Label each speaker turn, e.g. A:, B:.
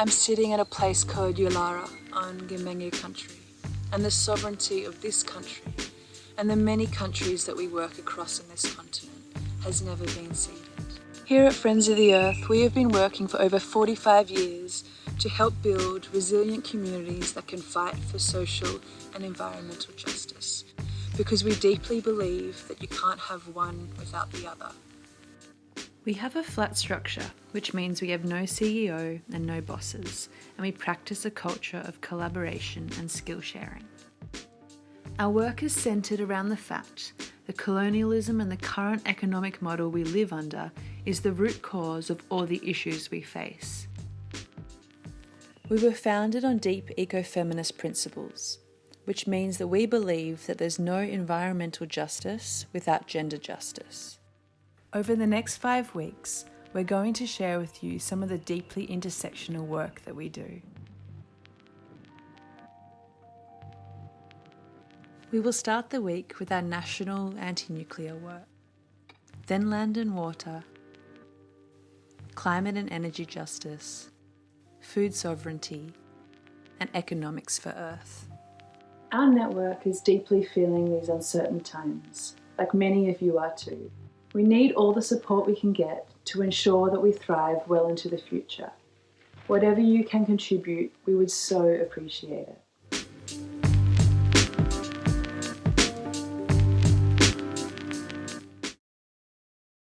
A: I'm sitting at a place called Yulara on Gimenge country and the sovereignty of this country and the many countries that we work across in this continent has never been ceded. Here at Friends of the Earth, we have been working for over 45 years to help build resilient communities that can fight for social and environmental justice because we deeply believe that you can't have one without the other.
B: We have a flat structure, which means we have no CEO and no bosses, and we practice a culture of collaboration and skill sharing. Our work is centred around the fact that colonialism and the current economic model we live under is the root cause of all the issues we face. We were founded on deep ecofeminist principles, which means that we believe that there's no environmental justice without gender justice. Over the next five weeks, we're going to share with you some of the deeply intersectional work that we do. We will start the week with our national anti-nuclear work, then land and water, climate and energy justice, food sovereignty, and economics for Earth.
A: Our network is deeply feeling these uncertain times, like many of you are too. We need all the support we can get to ensure that we thrive well into the future. Whatever you can contribute, we would so appreciate it.